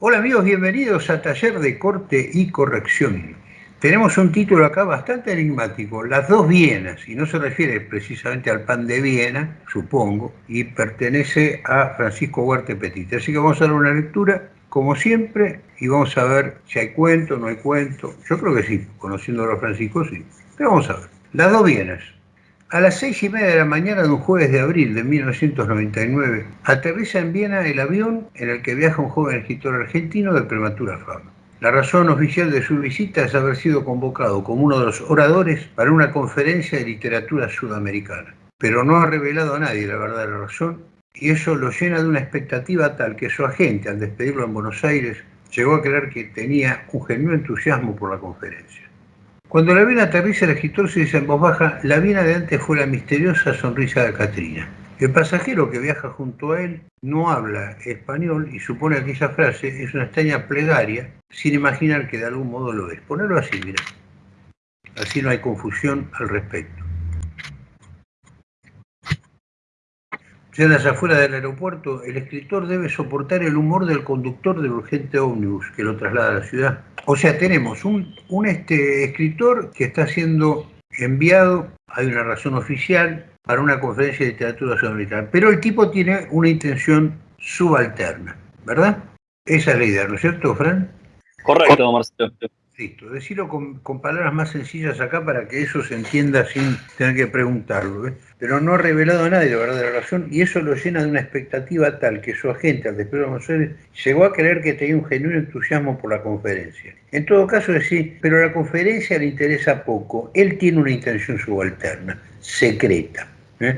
Hola amigos, bienvenidos a Taller de Corte y Corrección. Tenemos un título acá bastante enigmático, Las dos Vienas, y no se refiere precisamente al pan de Viena, supongo, y pertenece a Francisco Huarte Petit. Así que vamos a dar una lectura, como siempre, y vamos a ver si hay cuento, no hay cuento. Yo creo que sí, conociendo a los franciscos sí. Pero vamos a ver. Las dos Vienas. A las seis y media de la mañana de un jueves de abril de 1999, aterriza en Viena el avión en el que viaja un joven escritor argentino de prematura fama. La razón oficial de su visita es haber sido convocado como uno de los oradores para una conferencia de literatura sudamericana. Pero no ha revelado a nadie la verdadera razón y eso lo llena de una expectativa tal que su agente, al despedirlo en Buenos Aires, llegó a creer que tenía un genuino entusiasmo por la conferencia. Cuando la Viena aterriza, el escritor se dice en voz baja, la Viena de antes fue la misteriosa sonrisa de Catrina. El pasajero que viaja junto a él no habla español y supone que esa frase es una extraña plegaria sin imaginar que de algún modo lo es. Ponerlo así, mira. Así no hay confusión al respecto. Ya en las afueras del aeropuerto, el escritor debe soportar el humor del conductor del urgente ómnibus que lo traslada a la ciudad. O sea, tenemos un, un este, escritor que está siendo enviado, hay una razón oficial, para una conferencia de literatura sudamericana, pero el tipo tiene una intención subalterna, ¿verdad? Esa es la idea, ¿no es cierto, Fran? Correcto, Marcelo. Listo, decirlo con, palabras más sencillas acá para que eso se entienda sin tener que preguntarlo. Pero no ha revelado a nadie la verdadera razón y eso lo llena de una expectativa tal que su agente, al despedir de llegó a creer que tenía un genuino entusiasmo por la conferencia. En todo caso, decir, pero la conferencia le interesa poco. Él tiene una intención subalterna, secreta. ¿eh?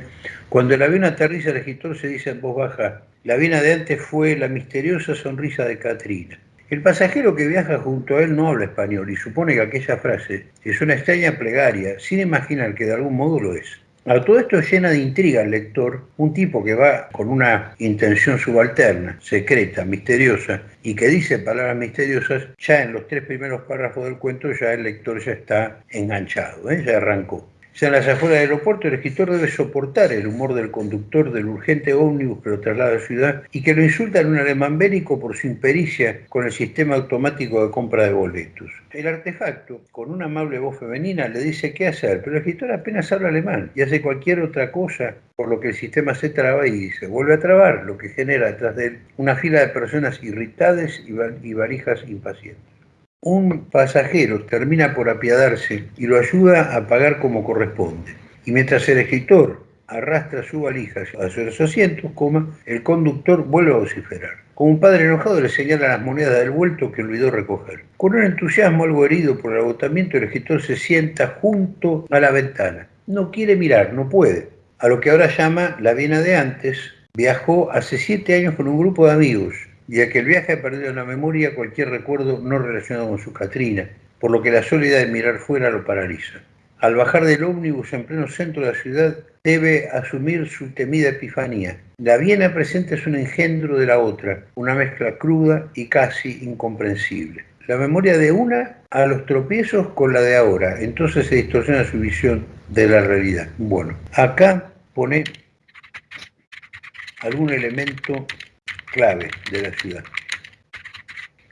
Cuando el avión aterriza, el escritor se dice en voz baja, la vena de antes fue la misteriosa sonrisa de Katrina. El pasajero que viaja junto a él no habla español y supone que aquella frase es una extraña plegaria, sin imaginar que de algún modo lo es. A todo esto llena de intriga al lector un tipo que va con una intención subalterna, secreta, misteriosa, y que dice palabras misteriosas, ya en los tres primeros párrafos del cuento ya el lector ya está enganchado, ¿eh? ya arrancó. Ya en las afueras del aeropuerto, el escritor debe soportar el humor del conductor del urgente ómnibus que lo traslada a la ciudad y que lo insulta en un alemán bélico por su impericia con el sistema automático de compra de boletos. El artefacto, con una amable voz femenina, le dice qué hacer, pero el escritor apenas habla alemán y hace cualquier otra cosa, por lo que el sistema se traba y se vuelve a trabar, lo que genera detrás de él una fila de personas irritadas y varijas impacientes un pasajero termina por apiadarse y lo ayuda a pagar como corresponde. Y mientras el escritor arrastra su valija a sus asientos, coma, el conductor vuelve a vociferar. Como un padre enojado le señala las monedas del vuelto que olvidó recoger. Con un entusiasmo algo herido por el agotamiento, el escritor se sienta junto a la ventana. No quiere mirar, no puede. A lo que ahora llama la Viena de antes, viajó hace siete años con un grupo de amigos y a que el viaje ha perdido en la memoria cualquier recuerdo no relacionado con su Catrina, por lo que la soledad de mirar fuera lo paraliza. Al bajar del ómnibus en pleno centro de la ciudad, debe asumir su temida epifanía. La Viena presente es un engendro de la otra, una mezcla cruda y casi incomprensible. La memoria de una a los tropiezos con la de ahora, entonces se distorsiona su visión de la realidad. Bueno, acá pone algún elemento clave de la ciudad.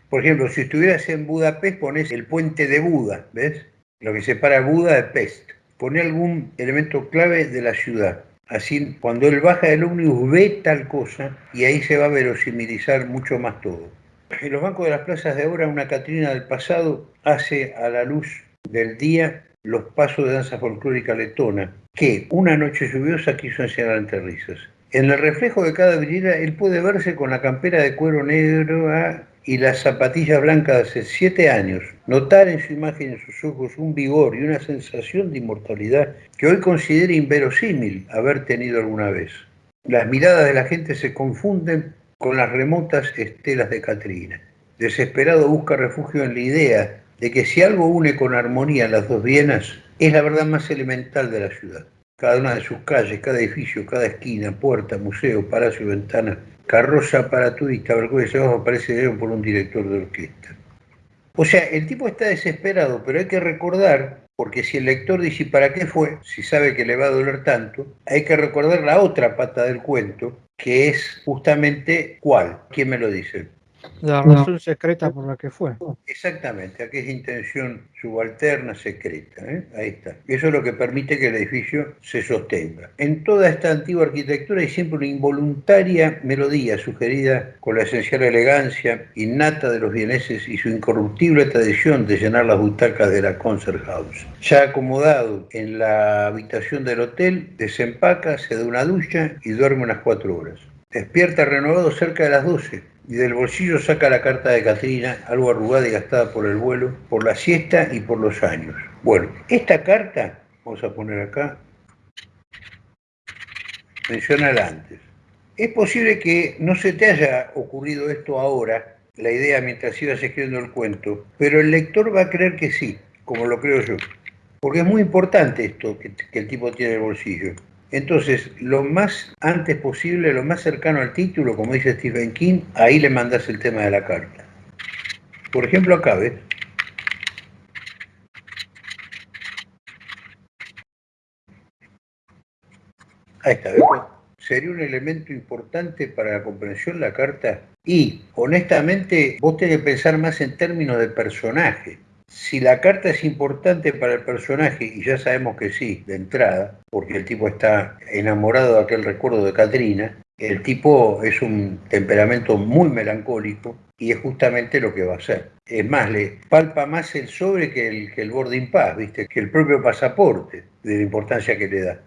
Por ejemplo, si estuvieras en Budapest, pones el puente de Buda, ¿ves? Lo que separa Buda de Pest. Pone algún elemento clave de la ciudad. Así, cuando él baja del ómnibus, ve tal cosa y ahí se va a verosimilizar mucho más todo. En los bancos de las plazas de ahora, una Catrina del pasado hace a la luz del día los pasos de danza folclórica letona, que una noche lluviosa quiso enseñar entre risas. En el reflejo de cada vidriera, él puede verse con la campera de cuero negro ah, y las zapatillas blancas de hace siete años, notar en su imagen en sus ojos un vigor y una sensación de inmortalidad que hoy considera inverosímil haber tenido alguna vez. Las miradas de la gente se confunden con las remotas estelas de Catrina. Desesperado busca refugio en la idea de que si algo une con armonía las dos Vienas, es la verdad más elemental de la ciudad cada una de sus calles, cada edificio, cada esquina, puerta, museo, palacio, ventana, carroza para turistas, balcones abajo aparece por un director de orquesta. O sea, el tipo está desesperado, pero hay que recordar, porque si el lector dice ¿para qué fue? Si sabe que le va a doler tanto, hay que recordar la otra pata del cuento, que es justamente ¿cuál? ¿Quién me lo dice? La razón secreta por la que fue. Exactamente, aquella intención subalterna, secreta. ¿eh? Ahí está. Eso es lo que permite que el edificio se sostenga. En toda esta antigua arquitectura hay siempre una involuntaria melodía sugerida con la esencial elegancia innata de los vieneses y su incorruptible tradición de llenar las butacas de la Concert House. Ya acomodado en la habitación del hotel, desempaca, se da una ducha y duerme unas cuatro horas. Despierta renovado cerca de las 12 y del bolsillo saca la carta de Catrina, algo arrugada y gastada por el vuelo, por la siesta y por los años. Bueno, esta carta, vamos a poner acá, menciona antes. Es posible que no se te haya ocurrido esto ahora, la idea mientras ibas escribiendo el cuento, pero el lector va a creer que sí, como lo creo yo. Porque es muy importante esto que, que el tipo tiene en el bolsillo. Entonces, lo más antes posible, lo más cercano al título, como dice Stephen King, ahí le mandas el tema de la carta. Por ejemplo, acá, ¿ves? Ahí está, ¿ves? Sería un elemento importante para la comprensión la carta. Y, honestamente, vos tenés que pensar más en términos de personaje si la carta es importante para el personaje, y ya sabemos que sí, de entrada, porque el tipo está enamorado de aquel recuerdo de Katrina, el tipo es un temperamento muy melancólico y es justamente lo que va a hacer. Es más, le palpa más el sobre que el, que el boarding pass, ¿viste? que el propio pasaporte, de la importancia que le da.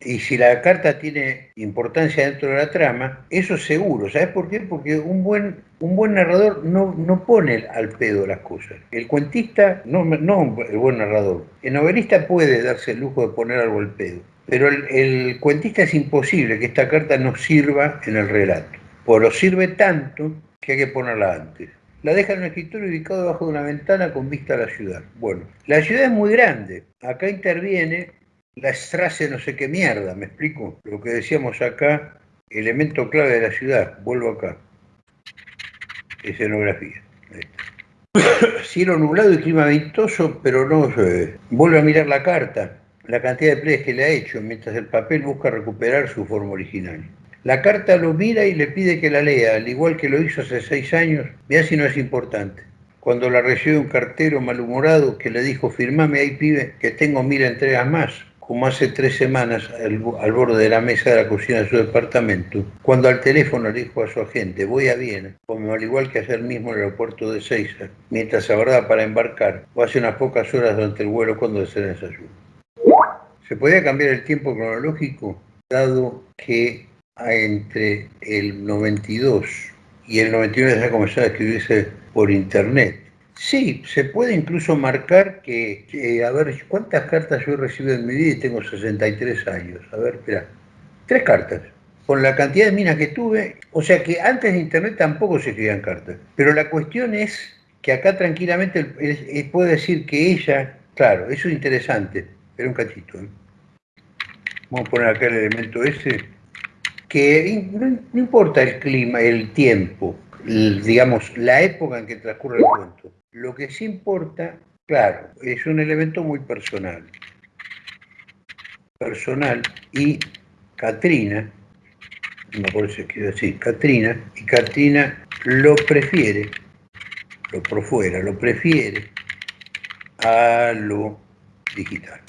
Y si la carta tiene importancia dentro de la trama, eso es seguro. ¿Sabes por qué? Porque un buen, un buen narrador no, no pone al pedo las cosas. El cuentista, no, no el buen narrador. El novelista puede darse el lujo de poner algo al pedo. Pero el, cuentista es imposible que esta carta no sirva en el relato. O lo sirve tanto que hay que ponerla antes la deja en un escritorio ubicado debajo de una ventana con vista a la ciudad. Bueno, la ciudad es muy grande. Acá interviene la Strasse no sé qué mierda, ¿me explico? Lo que decíamos acá, elemento clave de la ciudad, vuelvo acá. Escenografía. Cielo nublado y clima ventoso, pero no llueve. Vuelve a mirar la carta, la cantidad de playas que le ha hecho, mientras el papel busca recuperar su forma original. La carta lo mira y le pide que la lea, al igual que lo hizo hace seis años. Vea si no es importante cuando la recibió un cartero malhumorado que le dijo, firmame ahí pibe, que tengo mil entregas más como hace tres semanas al, borde de la mesa de la cocina de su departamento, cuando al teléfono le dijo a su agente, voy a Viena, como al igual que ayer mismo en el aeropuerto de Seiza, mientras aguardaba para embarcar, o hace unas pocas horas durante el vuelo cuando se desayuno. ¿Se podía cambiar el tiempo cronológico, dado que entre el 92 y el 99 ya comenzó a escribirse por internet? Sí, se puede incluso marcar que, a ver, ¿cuántas cartas yo he recibido en mi vida y tengo 63 años? A ver, espera, tres cartas. Con la cantidad de minas que tuve, o sea que antes de Internet tampoco se escribían cartas. Pero la cuestión es que acá tranquilamente puede decir que ella, claro, eso es interesante, pero un cachito. ¿eh? Vamos a poner acá el elemento ese, que no, no importa el clima, el tiempo, digamos, la época en que transcurre el cuento. Lo que sí importa, claro, es un elemento muy personal. Personal y Katrina, no por eso quiero decir Katrina, y Katrina lo prefiere, lo por fuera, lo prefiere a lo digital.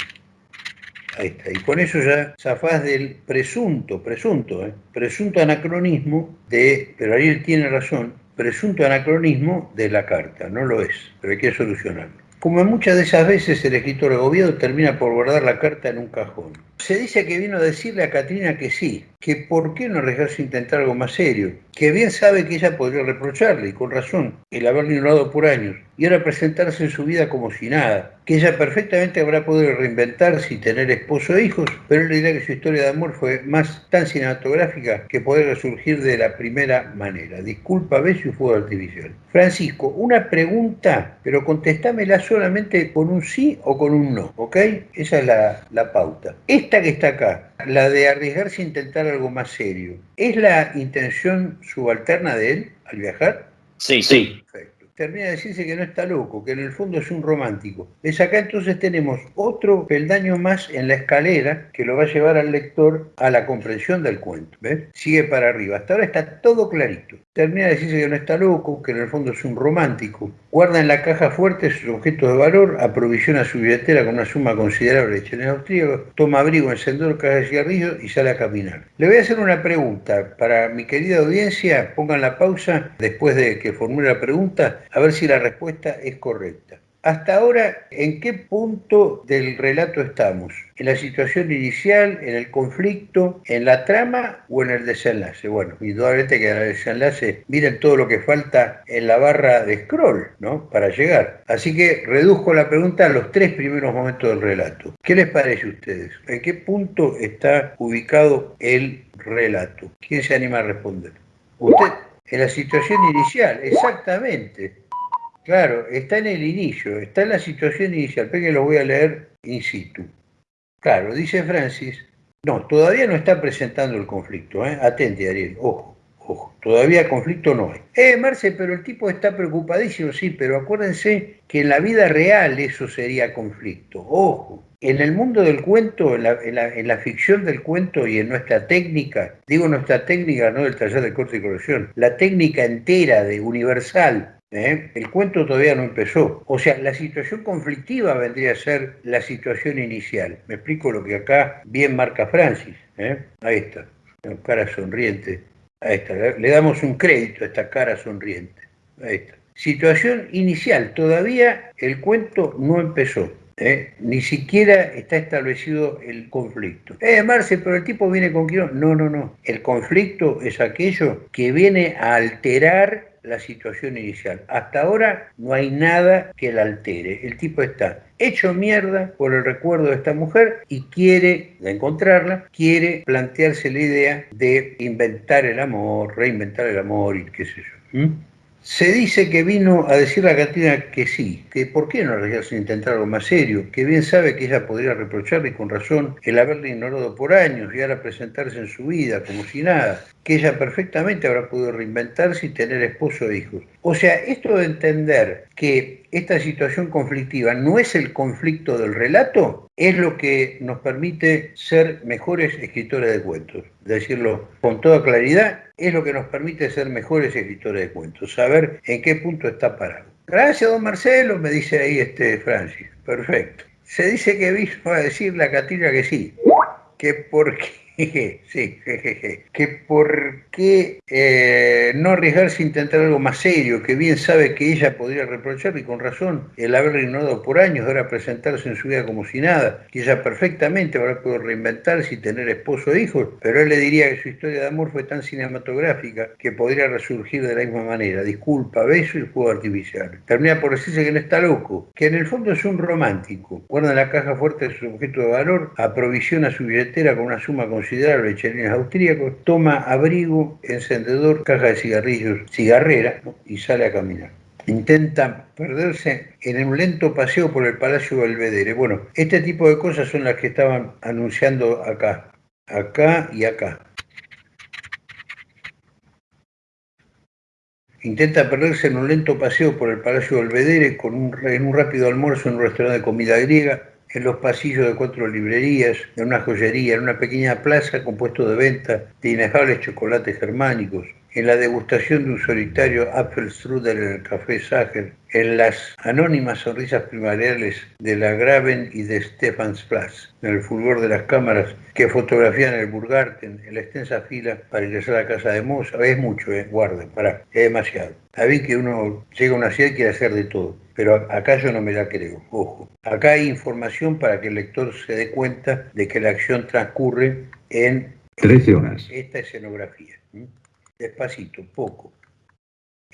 Ahí está. Y con eso ya zafás del presunto, presunto, ¿eh? presunto anacronismo de, pero él tiene razón, presunto anacronismo de la carta, no lo es, pero hay que solucionarlo. Como muchas de esas veces el escritor gobierno termina por guardar la carta en un cajón. Se dice que vino a decirle a Katrina que sí, que por qué no arriesgarse a intentar algo más serio, que bien sabe que ella podría reprocharle, y con razón, el haberle ignorado por años, y ahora presentarse en su vida como si nada, que ella perfectamente habrá podido reinventarse y tener esposo e hijos, pero él dirá que su historia de amor fue más tan cinematográfica que poder resurgir de la primera manera. Disculpa, ves su fuego artificial. Francisco, una pregunta, pero contestámela solamente con un sí o con un no, ¿ok? Esa es la, la pauta. Esta que está acá, la de arriesgarse a intentar algo más serio, ¿es la intención subalterna de él al viajar? Sí, sí. Perfecto. Termina de decirse que no está loco, que en el fondo es un romántico. ¿Ves? Acá entonces tenemos otro peldaño más en la escalera que lo va a llevar al lector a la comprensión del cuento. ¿Ves? Sigue para arriba. Hasta ahora está todo clarito. Termina de decirse que no está loco, que en el fondo es un romántico. Guarda en la caja fuerte sus objetos de valor, aprovisiona su billetera con una suma considerable de cheles austríacos, toma abrigo, encendedor, caja de cigarrillos y sale a caminar. Le voy a hacer una pregunta para mi querida audiencia. Pongan la pausa después de que formule la pregunta a ver si la respuesta es correcta. Hasta ahora, ¿en qué punto del relato estamos? ¿En la situación inicial, en el conflicto, en la trama o en el desenlace? Bueno, indudablemente que en el desenlace miren todo lo que falta en la barra de scroll, ¿no? Para llegar. Así que reduzco la pregunta a los tres primeros momentos del relato. ¿Qué les parece a ustedes? ¿En qué punto está ubicado el relato? ¿Quién se anima a responder? Usted, en la situación inicial, exactamente. Claro, está en el inicio, está en la situación inicial, pero que lo voy a leer in situ. Claro, dice Francis, no, todavía no está presentando el conflicto, ¿eh? atente Ariel, ojo, ojo, todavía conflicto no hay. Eh, Marce, pero el tipo está preocupadísimo, sí, pero acuérdense que en la vida real eso sería conflicto, ojo. En el mundo del cuento, en la, en la, ficción del cuento y en nuestra técnica, digo nuestra técnica, no del taller de corte y corrección, la técnica entera de universal ¿eh? El cuento todavía no empezó. O sea, la situación conflictiva vendría a ser la situación inicial. Me explico lo que acá bien marca Francis. ¿eh? Ahí está, cara sonriente. Ahí está, le damos un crédito a esta cara sonriente. Ahí está. Situación inicial, todavía el cuento no empezó. ¿eh? Ni siquiera está establecido el conflicto. Eh, Marce, pero el tipo viene con quién? No, no, no. El conflicto es aquello que viene a alterar la situación inicial. Hasta ahora no hay nada que la altere. El tipo está hecho mierda por el recuerdo de esta mujer y quiere encontrarla, quiere plantearse la idea de inventar el amor, reinventar el amor y qué sé yo. Se dice que vino a decirle a Catrina que sí, que por qué no arriesgarse a intentar algo más serio, que bien sabe que ella podría reprocharle con razón el haberle ignorado por años y ahora presentarse en su vida como si nada, que ella perfectamente habrá podido reinventarse y tener esposo e hijos. O sea, esto de entender que esta situación conflictiva no es el conflicto del relato, es lo que nos permite ser mejores escritores de cuentos. Decirlo con toda claridad, es lo que nos permite ser mejores escritores de cuentos, saber en qué punto está parado. Gracias, don Marcelo, me dice ahí este Francis. Perfecto. Se dice que vino a decirle a Catina que sí, que porque sí, que por qué eh, no arriesgarse a intentar algo más serio, que bien sabe que ella podría reprocharle y con razón el haberle ignorado por años, ahora presentarse en su vida como si nada, que ella perfectamente habrá podido reinventarse y tener esposo e hijos, pero él le diría que su historia de amor fue tan cinematográfica que podría resurgir de la misma manera. Disculpa, beso y juego artificial. Termina por decirse que no está loco, que en el fondo es un romántico. Guarda la caja fuerte de su objeto de valor, aprovisiona su billetera con una suma con considerable chelines austríacos, toma abrigo, encendedor, caja de cigarrillos, cigarrera y sale a caminar. Intenta perderse en un lento paseo por el Palacio Belvedere. Bueno, este tipo de cosas son las que estaban anunciando acá, acá y acá. Intenta perderse en un lento paseo por el Palacio Belvedere con un, en un rápido almuerzo en un restaurante de comida griega en los pasillos de cuatro librerías, en una joyería, en una pequeña plaza con puesto de venta de inefables chocolates germánicos, en la degustación de un solitario Apfelstrudel en el Café Sager, en las anónimas sonrisas primaverales de la Graven y de Stephansplatz, en el fulgor de las cámaras que fotografían el Burgarten, en la extensa fila para ingresar a la casa de Moza. Es mucho, eh, guarden, para, es demasiado. Bien que uno llega a una ciudad y quiere hacer de todo, pero acá yo no me la creo, ojo. Acá hay información para que el lector se dé cuenta de que la acción transcurre en 13 horas. esta escenografía despacito, poco.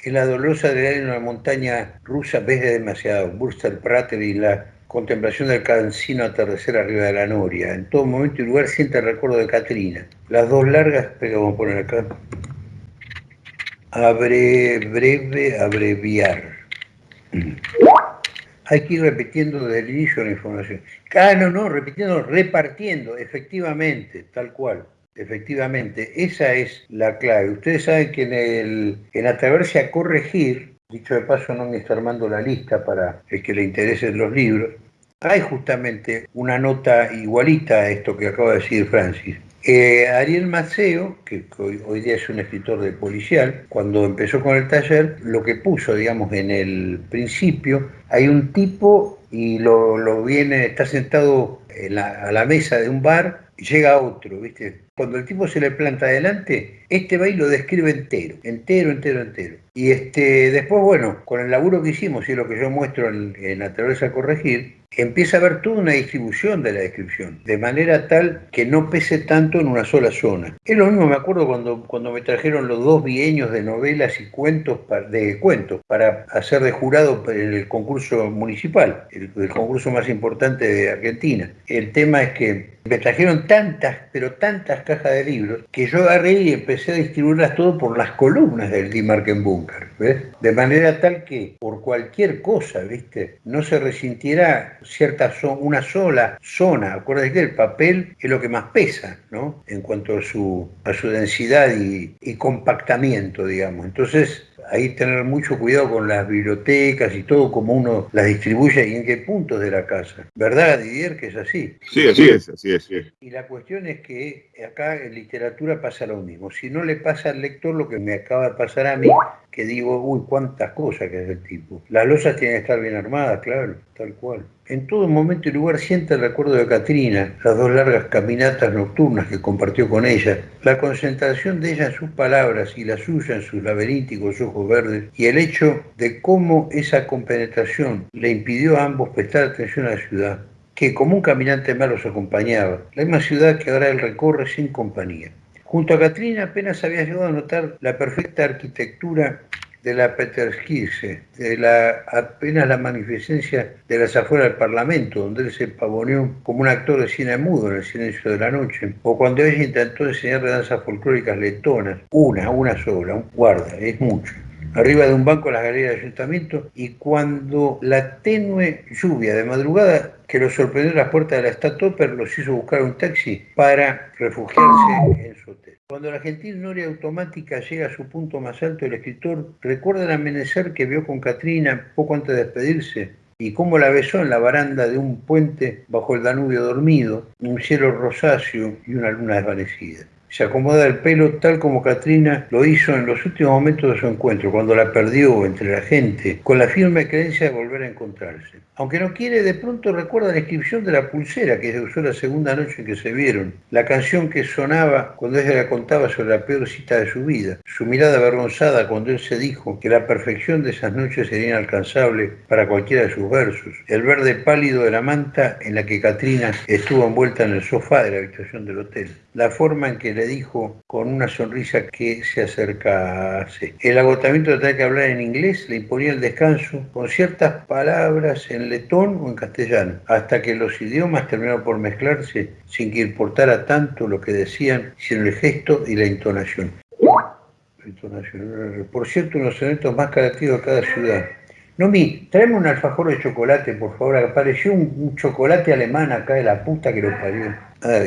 En la dolorosa adrenalina en la montaña rusa ves demasiado, Burster Prater y la contemplación del cansino atardecer arriba de la noria. En todo momento y lugar siente el recuerdo de Catrina. Las dos largas, pero vamos a poner acá. Abre, breve, abreviar. Hay que ir repitiendo desde el inicio la información. Ah, no, no, repitiendo, repartiendo, efectivamente, tal cual. Efectivamente, esa es la clave. Ustedes saben que en, el, en atreverse a corregir, dicho de paso no me está armando la lista para el que le interesen los libros, hay justamente una nota igualita a esto que acaba de decir Francis. Eh, Ariel Maceo, que hoy, día es un escritor de policial, cuando empezó con el taller, lo que puso, digamos, en el principio, hay un tipo y lo, viene, está sentado a la mesa de un bar llega otro, ¿viste? Cuando el tipo se le planta adelante, este va y lo describe entero, entero, entero, entero. Y este, después, bueno, con el laburo que hicimos y lo que yo muestro en, en Naturaleza a Corregir, empieza a haber toda una distribución de la descripción, de manera tal que no pese tanto en una sola zona. Es lo mismo, me acuerdo cuando, cuando me trajeron los dos bieños de novelas y cuentos, de cuentos para hacer de jurado en el concurso municipal, el, el concurso más importante de Argentina. El tema es que me trajeron tantas, pero tantas cajas de libros, que yo agarré y empecé a distribuirlas todo por las columnas del Die Bunker, ¿ves? De manera tal que por cualquier cosa, ¿viste? No se resintiera cierta una sola zona. Acuérdate que el papel es lo que más pesa, ¿no? En cuanto a su, a su densidad y, y compactamiento, digamos. Entonces, ahí tener mucho cuidado con las bibliotecas y todo, como uno las distribuye y en qué puntos de la casa. ¿Verdad, Didier, que es así? Sí, así es, así es. Y la cuestión es que acá en literatura pasa lo mismo. Si no le pasa al lector lo que me acaba de pasar a mí, que digo, uy, cuántas cosas que es el tipo. Las losas tienen que estar bien armadas, claro, tal cual. En todo momento y lugar siente el recuerdo de Katrina, las dos largas caminatas nocturnas que compartió con ella, la concentración de ella en sus palabras y la suya en sus laberínticos ojos verdes, y el hecho de cómo esa compenetración le impidió a ambos prestar atención a la ciudad, que como un caminante malo los acompañaba, la misma ciudad que ahora él recorre sin compañía. Junto a Katrina apenas había llegado a notar la perfecta arquitectura de la Peterskirche, de la, apenas la magnificencia de las afueras del Parlamento, donde él se pavoneó como un actor de cine mudo en el silencio de la noche, o cuando ella intentó enseñarle danzas folclóricas letonas, una, una sola, un guarda, es mucho arriba de un banco en las galerías del ayuntamiento y cuando la tenue lluvia de madrugada que los sorprendió en las puertas de la Statopper los hizo buscar un taxi para refugiarse en su hotel. Cuando la gentil noria automática llega a su punto más alto, el escritor recuerda el amanecer que vio con Katrina poco antes de despedirse y cómo la besó en la baranda de un puente bajo el Danubio dormido, un cielo rosáceo y una luna desvanecida se acomoda el pelo tal como Katrina lo hizo en los últimos momentos de su encuentro, cuando la perdió entre la gente, con la firme creencia de volver a encontrarse. Aunque no quiere, de pronto recuerda la inscripción de la pulsera que usó la segunda noche en que se vieron, la canción que sonaba cuando ella le contaba sobre la peor cita de su vida, su mirada avergonzada cuando él se dijo que la perfección de esas noches sería inalcanzable para cualquiera de sus versos, el verde pálido de la manta en la que Katrina estuvo envuelta en el sofá de la habitación del hotel, la forma en que le dijo con una sonrisa que se acercase. El agotamiento de tener que hablar en inglés le imponía el descanso con ciertas palabras en letón o en castellano, hasta que los idiomas terminaron por mezclarse sin que importara tanto lo que decían, sino el gesto y la entonación. Por cierto, uno de los eventos más característicos de cada ciudad. Nomi, tráeme un alfajor de chocolate, por favor. Apareció un, chocolate alemán acá de la puta que lo parió. Ah,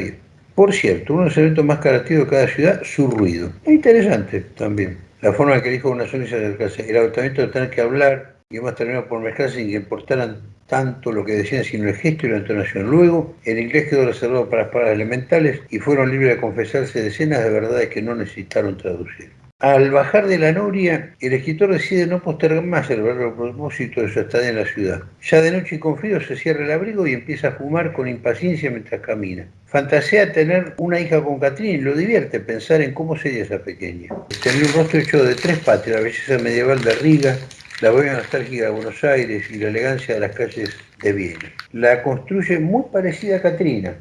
por cierto, uno de los eventos más característicos de cada ciudad, su ruido. Es interesante también. La forma en que dijo una sonrisa acercarse. El agotamiento de tener que hablar y hemos terminado por mezclarse sin que importaran tanto lo que decían, sino el gesto y la entonación. Luego, el inglés quedó reservado para las palabras elementales y fueron libres de confesarse decenas de verdades que no necesitaron traducir. Al bajar de la noria, el escritor decide no postergar más el verdadero propósito de su estadía en la ciudad. Ya de noche y con frío se cierra el abrigo y empieza a fumar con impaciencia mientras camina. Fantasea tener una hija con Catrín y lo divierte pensar en cómo sería esa pequeña. Tenía un rostro hecho de tres patrias, la belleza medieval de Riga, la bohemia nostálgica de Buenos Aires y la elegancia de las calles de Viena. La construye muy parecida a Catrina,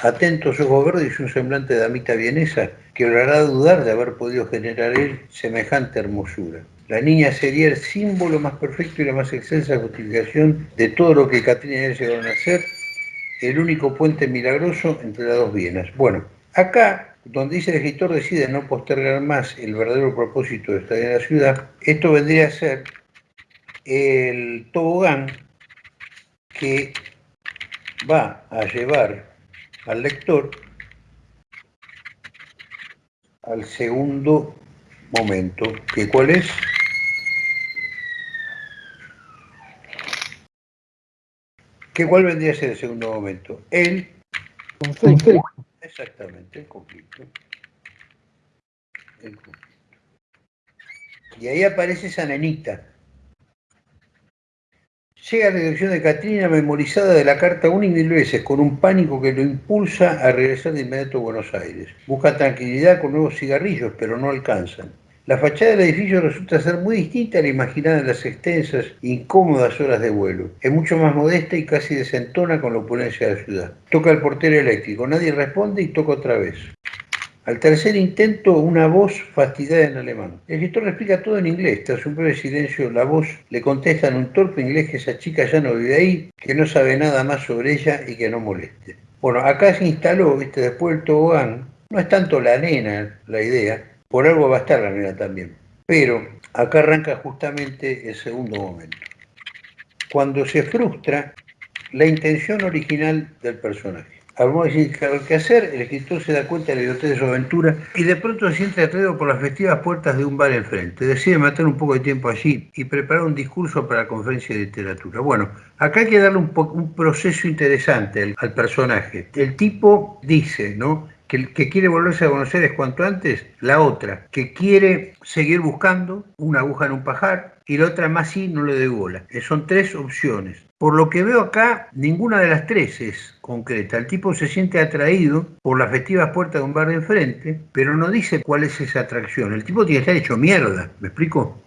atentos ojos verdes y un semblante de damita vienesa que lo hará dudar de haber podido generar él semejante hermosura. La niña sería el símbolo más perfecto y la más excelsa justificación de todo lo que Catrina y él llegaron a ser, el único puente milagroso entre las dos Vienas. Bueno, acá, donde dice el escritor decide no postergar más el verdadero propósito de estar en la ciudad, esto vendría a ser el tobogán que va a llevar al lector al segundo momento, que cuál es ¿Qué cuál vendría a ser el segundo momento? El conflicto. Exactamente, el conflicto. El conflicto. Y ahí aparece esa nenita Llega la dirección de Catrina memorizada de la carta una y mil veces, con un pánico que lo impulsa a regresar de inmediato a Buenos Aires. Busca tranquilidad con nuevos cigarrillos, pero no alcanzan. La fachada del edificio resulta ser muy distinta a la imaginada en las extensas, incómodas horas de vuelo. Es mucho más modesta y casi desentona con la opulencia de la ciudad. Toca el portero eléctrico, nadie responde y toca otra vez. Al tercer intento, una voz fastidiada en alemán. El le explica todo en inglés. Tras un breve silencio, la voz le contesta en un torpe inglés que esa chica ya no vive ahí, que no sabe nada más sobre ella y que no moleste. Bueno, acá se instaló, ¿viste? después del tobogán, no es tanto la nena la idea, por algo va a estar la nena también. Pero acá arranca justamente el segundo momento. Cuando se frustra la intención original del personaje. Vamos a decir que hacer, el escritor se da cuenta de la idiotez de su aventura y de pronto se siente atraído por las festivas puertas de un bar enfrente. Decide matar un poco de tiempo allí y preparar un discurso para la conferencia de literatura. Bueno, acá hay que darle un, un proceso interesante al, al personaje. El tipo dice, ¿no? que, que, quiere volverse a conocer es cuanto antes, la otra, que quiere seguir buscando una aguja en un pajar, y la otra más sí no le doy bola. Eh, son tres opciones. Por lo que veo acá, ninguna de las tres es concreta. El tipo se siente atraído por las festivas puertas de un bar de enfrente, pero no dice cuál es esa atracción. El tipo tiene que estar hecho mierda, ¿me explico?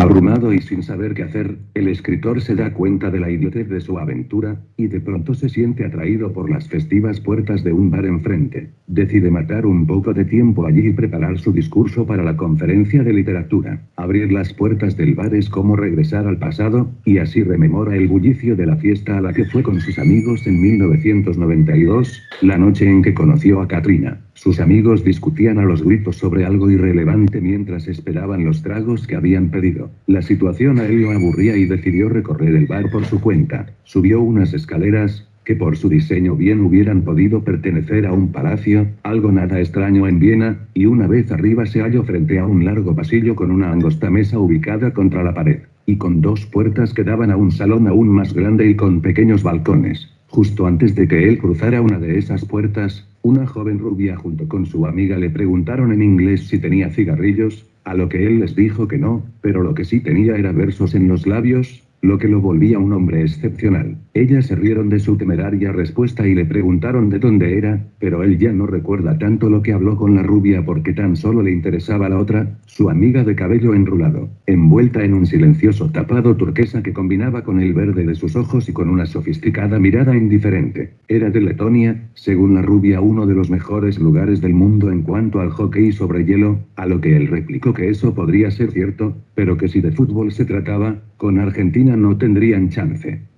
Abrumado y sin saber qué hacer, el escritor se da cuenta de la idiotez de su aventura, y de pronto se siente atraído por las festivas puertas de un bar enfrente. Decide matar un poco de tiempo allí y preparar su discurso para la conferencia de literatura. Abrir las puertas del bar es como regresar al pasado, y así rememora el bullicio de la fiesta a la que fue con sus amigos en 1992, la noche en que conoció a Katrina. Sus amigos discutían a los gritos sobre algo irrelevante mientras esperaban los tragos que habían pedido. La situación a él lo aburría y decidió recorrer el bar por su cuenta. Subió unas escaleras, que por su diseño bien hubieran podido pertenecer a un palacio, algo nada extraño en Viena, y una vez arriba se halló frente a un largo pasillo con una angosta mesa ubicada contra la pared, y con dos puertas que daban a un salón aún más grande y con pequeños balcones. Justo antes de que él cruzara una de esas puertas, una joven rubia junto con su amiga le preguntaron en inglés si tenía cigarrillos, a lo que él les dijo que no, pero lo que sí tenía era versos en los labios, lo que lo volvía un hombre excepcional. Ellas se rieron de su temeraria respuesta y le preguntaron de dónde era, pero él ya no recuerda tanto lo que habló con la rubia porque tan solo le interesaba la otra, su amiga de cabello enrulado, envuelta en un silencioso tapado turquesa que combinaba con el verde de sus ojos y con una sofisticada mirada indiferente. Era de Letonia, según la rubia uno de los mejores lugares del mundo en cuanto al hockey sobre hielo, a lo que él replicó que eso podría ser cierto, pero que si de fútbol se trataba, con Argentina no tendrían chance.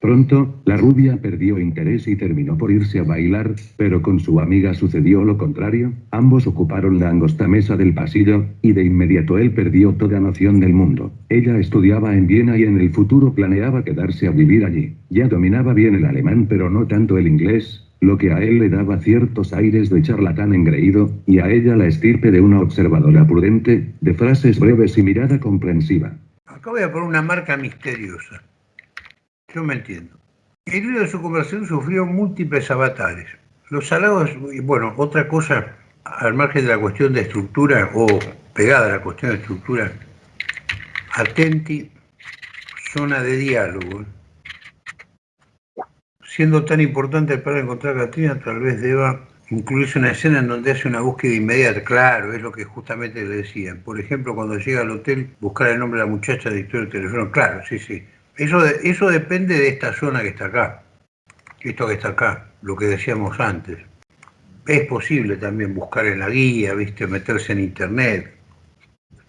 Pronto, la rubia perdió interés y terminó por irse a bailar, pero con su amiga sucedió lo contrario, ambos ocuparon la angosta mesa del pasillo, y de inmediato él perdió toda noción del mundo. Ella estudiaba en Viena y en el futuro planeaba quedarse a vivir allí. Ya dominaba bien el alemán pero no tanto el inglés, lo que a él le daba ciertos aires de charlatán engreído, y a ella la estirpe de una observadora prudente, de frases breves y mirada comprensiva. Acá voy a poner una marca misteriosa. Yo me entiendo. El libro de su conversación sufrió múltiples avatares. Los halagos, y bueno, otra cosa, al margen de la cuestión de estructura o pegada a la cuestión de estructura, atenti, zona de diálogo. Siendo tan importante para encontrar a Catrina, tal vez deba incluirse una escena en donde hace una búsqueda inmediata. Claro, es lo que justamente le decían. Por ejemplo, cuando llega al hotel, buscar el nombre de la muchacha de historia del teléfono. Claro, sí, sí. Eso, eso depende de esta zona que está acá. Esto que está acá, lo que decíamos antes. Es posible también buscar en la guía, ¿viste? meterse en internet,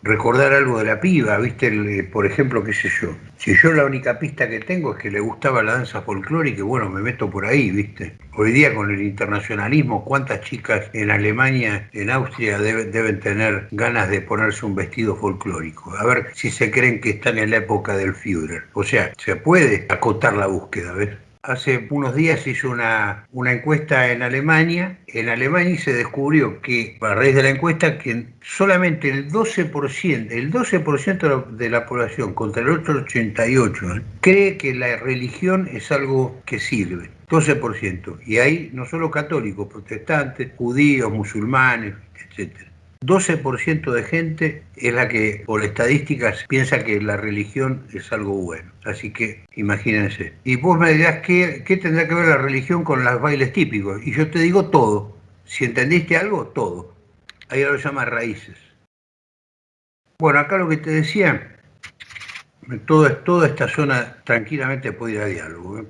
recordar algo de la piba, ¿viste? Eh, por ejemplo, qué sé yo. Si yo la única pista que tengo es que le gustaba la danza folclórica, bueno, me meto por ahí, ¿viste? Hoy día con el internacionalismo, ¿cuántas chicas en Alemania, en Austria deben tener ganas de ponerse un vestido folclórico? A ver si se creen que están en la época del Führer. O sea, se puede acotar la búsqueda, ¿ves? Hace unos días hizo una, una encuesta en Alemania. En Alemania se descubrió que, a raíz de la encuesta, que solamente el 12%, el 12% de la población contra el otro 88% ¿eh? cree que la religión es algo que sirve. 12%. Y hay no solo católicos, protestantes, judíos, musulmanes, etcétera. 12% de gente es la que, por estadísticas, piensa que la religión es algo bueno. Así que imagínense. Y vos me dirás, ¿qué, ¿qué tendrá que ver la religión con los bailes típicos? Y yo te digo todo. Si entendiste algo, todo. Ahí lo llama raíces. Bueno, acá lo que te decía, todo, toda esta zona tranquilamente puede ir a diálogo. ¿eh?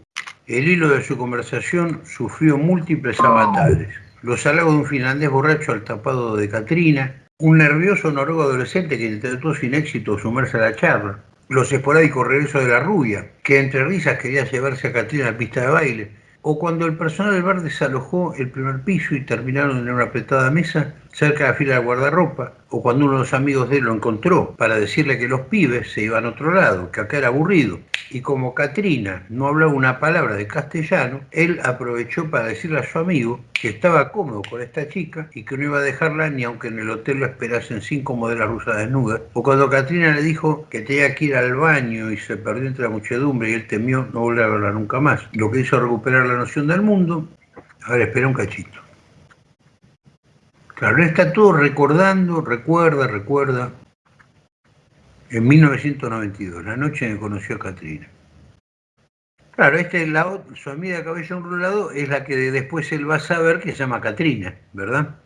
El hilo de su conversación sufrió múltiples avatares los halagos de un finlandés borracho al tapado de Katrina, un nervioso noruego adolescente que intentó sin éxito sumarse a la charla, los esporádicos regresos de la rubia, que entre risas quería llevarse a Katrina a la pista de baile, o cuando el personal del bar desalojó el primer piso y terminaron en una apretada mesa cerca de la fila de guardarropa, o cuando uno de los amigos de él lo encontró para decirle que los pibes se iban a otro lado, que acá era aburrido. Y como Katrina no hablaba una palabra de castellano, él aprovechó para decirle a su amigo que estaba cómodo con esta chica y que no iba a dejarla ni aunque en el hotel lo esperasen cinco modelos rusas desnudas. O cuando Katrina le dijo que tenía que ir al baño y se perdió entre la muchedumbre y él temió no volver a verla nunca más. Lo que hizo recuperar la noción del mundo. A ver, espera un cachito. Claro, está todo recordando, recuerda, recuerda. En 1992, la noche en que conoció a Katrina. Claro, esta es la, su amiga de cabello enrolado es la que después él va a saber que se llama Katrina, ¿verdad?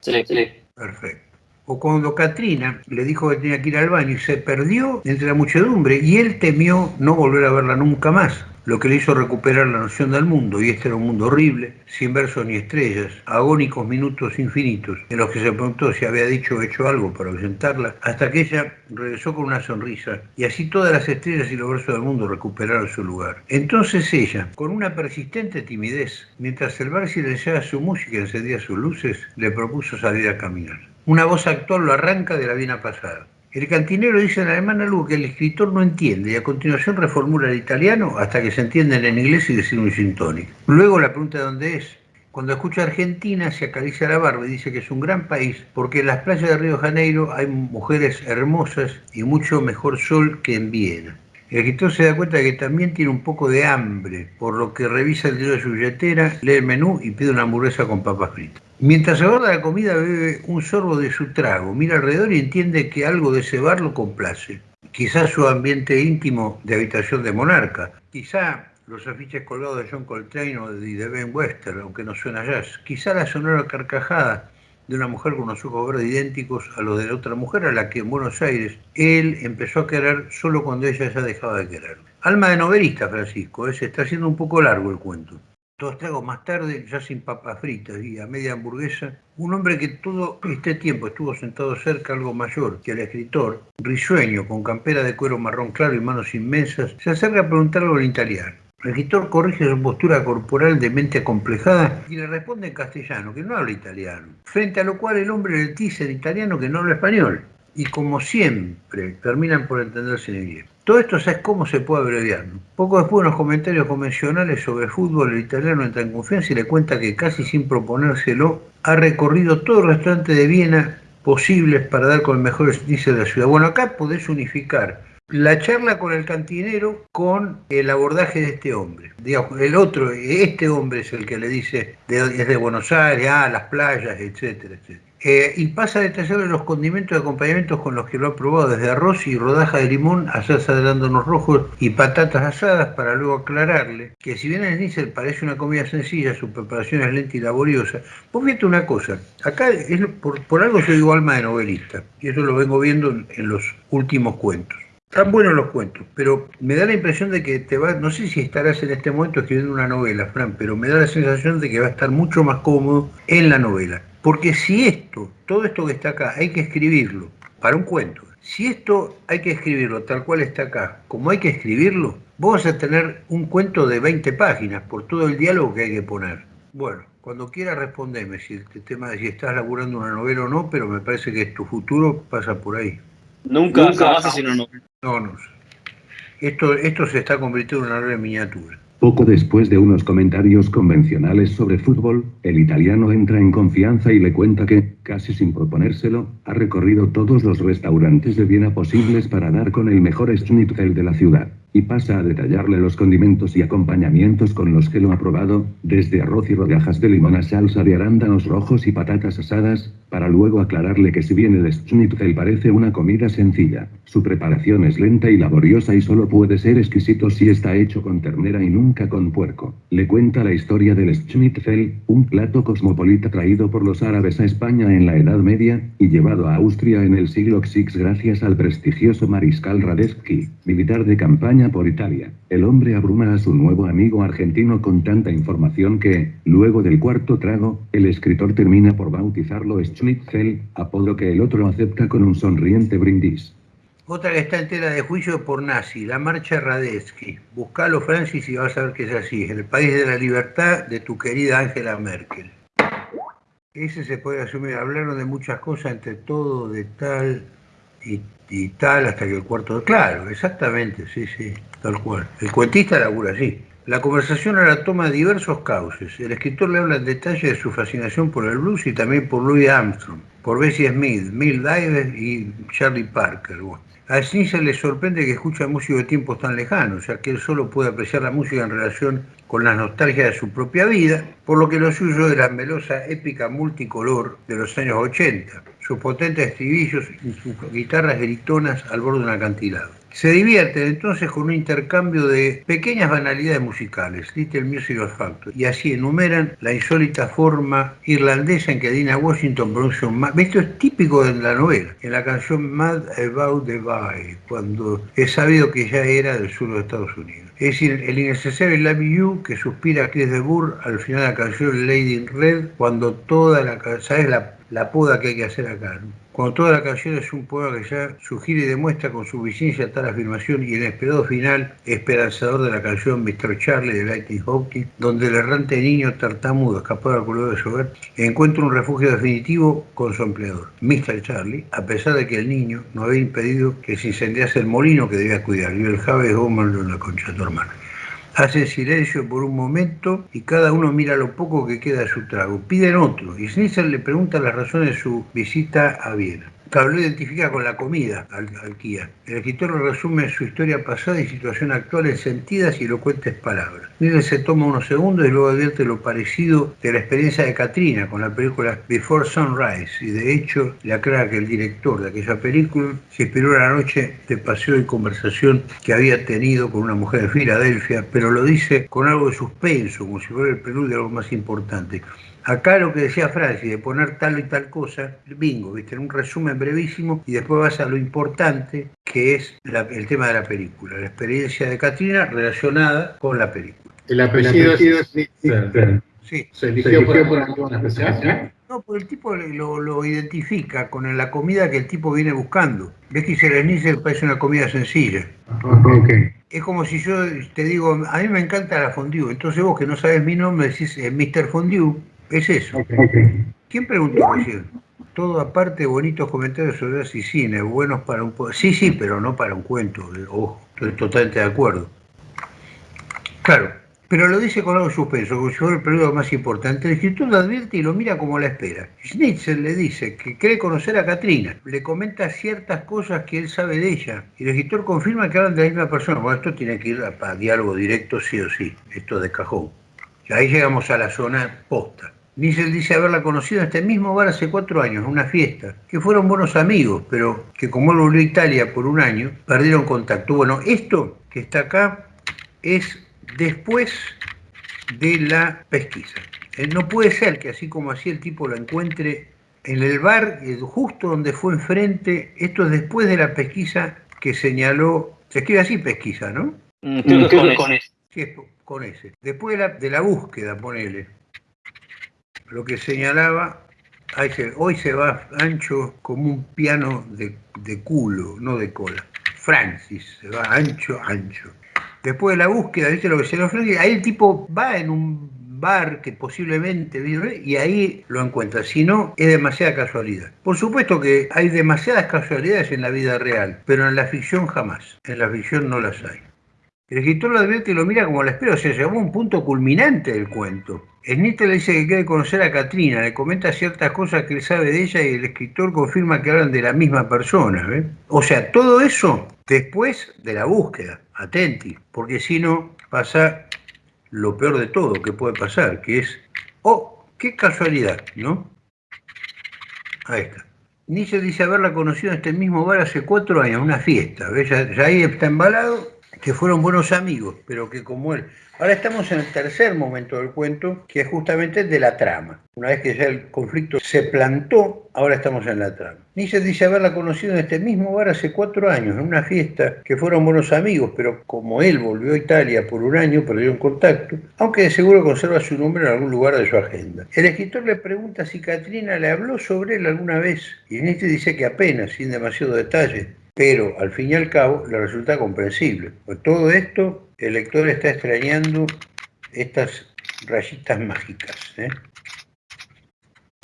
Sí, sí. Perfecto. O cuando Katrina le dijo que tenía que ir al baño y se perdió entre la muchedumbre y él temió no volver a verla nunca más lo que le hizo recuperar la noción del mundo, y este era un mundo horrible, sin versos ni estrellas, agónicos minutos infinitos, en los que se preguntó si había dicho o hecho algo para ausentarla, hasta que ella regresó con una sonrisa, y así todas las estrellas y los versos del mundo recuperaron su lugar. Entonces ella, con una persistente timidez, mientras el bar silenciaba su música y encendía sus luces, le propuso salir a caminar. Una voz actual lo arranca de la vida pasada. El cantinero dice en alemán algo que el escritor no entiende y a continuación reformula el italiano hasta que se entienden en inglés y decide un sintónico. Luego la pregunta de dónde es. Cuando escucha Argentina se acaricia la barba y dice que es un gran país porque en las playas de Río Janeiro hay mujeres hermosas y mucho mejor sol que en Viena. El escritor se da cuenta de que también tiene un poco de hambre, por lo que revisa el dinero de su billetera, lee el menú y pide una hamburguesa con papas fritas. Mientras aborda la comida bebe un sorbo de su trago, mira alrededor y entiende que algo de ese bar lo complace. Quizás su ambiente íntimo de habitación de monarca, quizá los afiches colgados de John Coltrane o de Ben Wester, aunque no suena jazz, quizá la sonora carcajada de una mujer con unos ojos verdes idénticos a los de la otra mujer a la que en Buenos Aires él empezó a querer solo cuando ella ya dejaba de querer. Alma de novelista, Francisco, ¿eh? se está haciendo un poco largo el cuento. Dos tragos más tarde, ya sin papas fritas y a media hamburguesa, un hombre que todo este tiempo estuvo sentado cerca, algo mayor que el escritor, risueño, con campera de cuero marrón claro y manos inmensas, se acerca a preguntarle algo en italiano. El escritor corrige su postura corporal de mente acomplejada y le responde en castellano, que no habla italiano. Frente a lo cual el hombre le dice en italiano que no habla español. Y como siempre, terminan por entenderse en inglés. Todo esto, ¿sabes cómo se puede abreviar? Poco después, unos comentarios convencionales sobre fútbol, el italiano entra en confianza y le cuenta que casi sin proponérselo, ha recorrido todo el restaurante de Viena posibles para dar con el mejor índice de la ciudad. Bueno, acá podés unificar la charla con el cantinero con el abordaje de este hombre. El otro, este hombre es el que le dice, es de Buenos Aires, ah, las playas, etcétera, etcétera. Eh, y pasa a detallarle los condimentos y acompañamientos con los que lo ha probado, desde arroz y rodaja de limón a salsa de arándanos rojos y patatas asadas, para luego aclararle que si bien el nícer parece una comida sencilla, su preparación es lenta y laboriosa. Vos fíjate una cosa, acá es, por, algo yo digo alma de novelista, y eso lo vengo viendo en los últimos cuentos. Están buenos los cuentos, pero me da la impresión de que te va, no sé si estarás en este momento escribiendo una novela, Fran, pero me da la sensación de que va a estar mucho más cómodo en la novela. Porque si esto, todo esto que está acá, hay que escribirlo para un cuento, si esto hay que escribirlo tal cual está acá, como hay que escribirlo, vos vas a tener un cuento de 20 páginas por todo el diálogo que hay que poner. Bueno, cuando quieras respondeme si el tema de si estás laburando una novela o no, pero me parece que tu futuro pasa por ahí. Nunca, Nunca jamás una novela. No, no. Esto, esto se está convirtiendo en una novela en miniatura. Poco después de unos comentarios convencionales sobre fútbol, el italiano entra en confianza y le cuenta que, casi sin proponérselo, ha recorrido todos los restaurantes de Viena posibles para dar con el mejor schnitzel de la ciudad y pasa a detallarle los condimentos y acompañamientos con los que lo ha probado, desde arroz y rodajas de limón a salsa de arándanos rojos y patatas asadas, para luego aclararle que si bien el schnitzel parece una comida sencilla, su preparación es lenta y laboriosa y solo puede ser exquisito si está hecho con ternera y nunca con puerco. Le cuenta la historia del schnitzel, un plato cosmopolita traído por los árabes a España en la Edad Media, y llevado a Austria en el siglo VI gracias al prestigioso mariscal Radetzky, militar de campaña por Italia. El hombre abruma a su nuevo amigo argentino con tanta información que, luego del cuarto trago, el escritor termina por bautizarlo Schnitzel, apodo que el otro acepta con un sonriente brindis. Otra que está entera de juicio por nazi, la marcha Radetzky. Buscalo, Francis, y vas a ver que es así. El país de la libertad de tu querida Angela Merkel. Ese se puede asumir. Hablaron de muchas cosas, entre todo, de tal y y tal hasta que el cuarto... Claro, exactamente, sí, sí, tal cual. El cuentista labura así. La conversación ahora toma diversos cauces. El escritor le habla en detalle de su fascinación por el blues y también por Louis Armstrong, por Bessie Smith, Mill Davis y Charlie Parker. A Schnitzer le sorprende que escucha música de tiempos tan lejanos, ya que él solo puede apreciar la música en relación con la nostalgia de su propia vida, por lo que lo suyo es la melosa épica multicolor de los años 80 sus potentes estribillos y sus guitarras gritonas al borde de un acantilado. Se divierten entonces con un intercambio de pequeñas banalidades musicales, Little Music of y así enumeran la insólita forma irlandesa en que Dina Washington pronuncia un mad. Esto es típico de la novela, en la canción Mad About the Bay, cuando es sabido que ya era del sur de Estados Unidos. Es decir, el innecesario Love You que suspira Chris de Burr al final de la canción Lady in Red, cuando toda la, ¿sabes la la poda que hay que hacer acá. Cuando toda la canción es un poema que ya sugiere y demuestra con su vigencia tal afirmación y el esperado final esperanzador de la canción Mr. Charlie de Lightning Hopkins, donde el errante niño tartamudo escapado al color de hogar encuentra un refugio definitivo con su empleador, Mr. Charlie, a pesar de que el niño no había impedido que se incendiase el molino que debía cuidar y el Jave Gómez en la concha de tu hermana. Hacen silencio por un momento y cada uno mira lo poco que queda de su trago. Piden otro y Schnitzer le pregunta las razones de su visita a Viena lo identifica con la comida al, Kia. El escritor resume su historia pasada y situación actual en sentidas y elocuentes palabras. Miguel se toma unos segundos y luego advierte lo parecido de la experiencia de Katrina con la película Before Sunrise y de hecho le aclara que el director de aquella película se inspiró la noche de paseo y conversación que había tenido con una mujer de Filadelfia, pero lo dice con algo de suspenso, como si fuera el preludio de algo más importante. Acá lo que decía Francis, de poner tal y tal cosa, bingo, ¿viste? en un resumen brevísimo y después vas a lo importante que es el tema de la película, la experiencia de Katrina relacionada con la película. El apellido, es Sí. ¿Se eligió por, alguna especial? No, porque el tipo lo, identifica con la comida que el tipo viene buscando. Ves que el Schnitzel parece una comida sencilla. Okay. Es como si yo te digo, a mí me encanta la fondue, entonces vos que no sabes mi nombre decís eh, Mr. Fondue, es eso. ¿Quién preguntó recién? Todo aparte, bonitos comentarios sobre y cine, buenos para un... Sí, sí, pero no para un cuento. Ojo, estoy totalmente de acuerdo. Claro, pero lo dice con algo suspenso, como si fuera el periodo más importante. El escritor lo advierte y lo mira como la espera. Schnitzel le dice que cree conocer a Katrina, le comenta ciertas cosas que él sabe de ella, y el escritor confirma que hablan de la misma persona. Bueno, esto tiene que ir a, diálogo directo sí o sí, esto de cajón. Y ahí llegamos a la zona posta. Niesel dice haberla conocido en este mismo bar hace cuatro años, en una fiesta, que fueron buenos amigos, pero que como él volvió a Italia por un año, perdieron contacto. Bueno, esto que está acá es después de la pesquisa. Eh, no puede ser que así como así el tipo lo encuentre en el bar, eh, justo donde fue enfrente, esto es después de la pesquisa que señaló, se escribe así pesquisa, ¿no? Mm, con, ese. Sí, con ese. Después de la, de la búsqueda, ponele lo que señalaba, hoy se va ancho como un piano de, culo, no de cola. Francis se va ancho, ancho. Después de la búsqueda, ¿viste lo que se ofrece? Ahí el tipo va en un bar que posiblemente vive y ahí lo encuentra. Si no, es demasiada casualidad. Por supuesto que hay demasiadas casualidades en la vida real, pero en la ficción jamás. En la ficción no las hay. El escritor lo advierte y lo mira como la espera, o sea, llegó a un punto culminante del cuento. Snittel le dice que quiere conocer a Katrina, le comenta ciertas cosas que él sabe de ella y el escritor confirma que hablan de la misma persona. ¿ves? O sea, todo eso después de la búsqueda, atenti, porque si no pasa lo peor de todo que puede pasar, que es, oh, qué casualidad, ¿no? Ahí está. Nietzsche dice haberla conocido en este mismo bar hace cuatro años, una fiesta. ¿ves? Ya ahí está embalado, que fueron buenos amigos, pero que como él. Ahora estamos en el tercer momento del cuento, que es justamente de la trama. Una vez que ya el conflicto se plantó, ahora estamos en la trama. Nietzsche dice haberla conocido en este mismo bar hace cuatro años, en una fiesta, que fueron buenos amigos, pero como él volvió a Italia por un año, perdieron contacto, aunque de seguro conserva su nombre en algún lugar de su agenda. El escritor le pregunta si Katrina le habló sobre él alguna vez, y Nietzsche dice que apenas, sin demasiado detalle, pero al fin y al cabo le resulta comprensible. Por todo esto, el lector está extrañando estas rayitas mágicas. ¿eh?